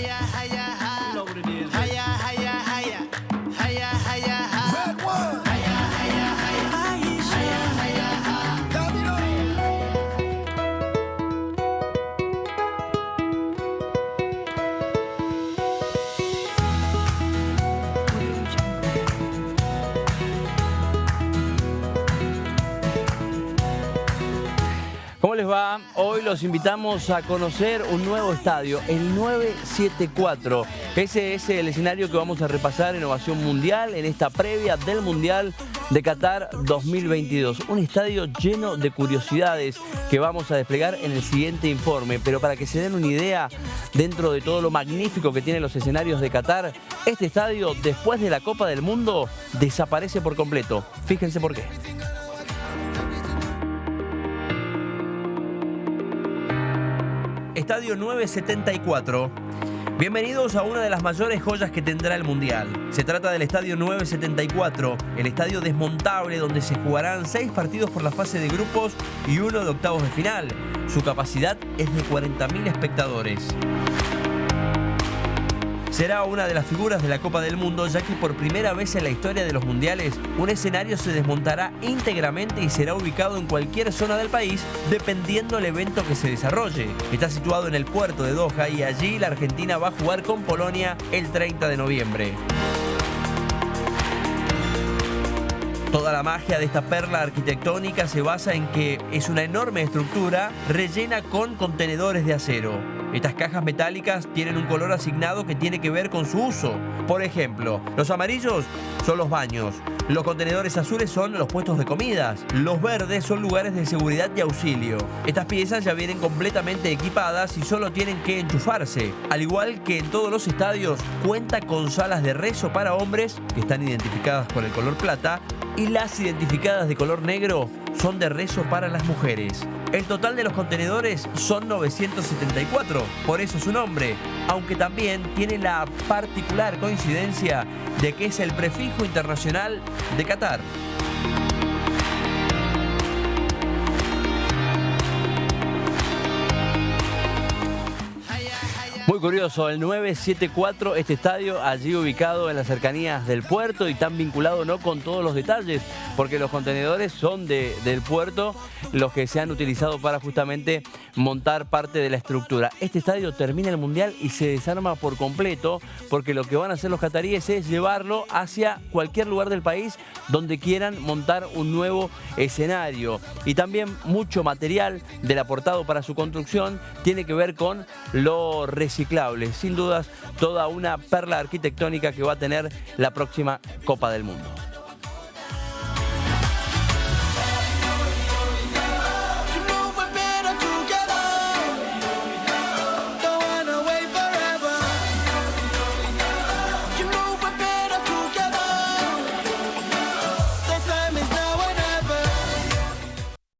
yeah, yeah. ¿Cómo les va? Hoy los invitamos a conocer un nuevo estadio, el 974. Ese es el escenario que vamos a repasar en Ovación Mundial, en esta previa del Mundial de Qatar 2022. Un estadio lleno de curiosidades que vamos a desplegar en el siguiente informe. Pero para que se den una idea, dentro de todo lo magnífico que tienen los escenarios de Qatar, este estadio, después de la Copa del Mundo, desaparece por completo. Fíjense por qué. Estadio 974. Bienvenidos a una de las mayores joyas que tendrá el Mundial. Se trata del Estadio 974, el estadio desmontable donde se jugarán seis partidos por la fase de grupos y uno de octavos de final. Su capacidad es de 40.000 espectadores. Será una de las figuras de la Copa del Mundo, ya que por primera vez en la historia de los mundiales, un escenario se desmontará íntegramente y será ubicado en cualquier zona del país, dependiendo del evento que se desarrolle. Está situado en el puerto de Doha y allí la Argentina va a jugar con Polonia el 30 de noviembre. Toda la magia de esta perla arquitectónica se basa en que es una enorme estructura rellena con contenedores de acero. Estas cajas metálicas tienen un color asignado que tiene que ver con su uso. Por ejemplo, los amarillos son los baños, los contenedores azules son los puestos de comidas, los verdes son lugares de seguridad y auxilio. Estas piezas ya vienen completamente equipadas y solo tienen que enchufarse. Al igual que en todos los estadios, cuenta con salas de rezo para hombres, que están identificadas con el color plata, y las identificadas de color negro son de rezo para las mujeres. El total de los contenedores son 974, por eso su nombre, aunque también tiene la particular coincidencia de que es el prefijo internacional de Qatar. Muy curioso, el 974, este estadio allí ubicado en las cercanías del puerto y tan vinculado no con todos los detalles, porque los contenedores son de- del puerto los que se han utilizado para justamente montar parte de la estructura. Este estadio termina el Mundial y se desarma por completo, porque lo que van a hacer los cataríes es llevarlo hacia cualquier lugar del país donde quieran montar un nuevo escenario. Y también mucho material del aportado para su construcción tiene que ver con lo Sin dudas, toda una perla arquitectónica que va a tener la próxima Copa del Mundo.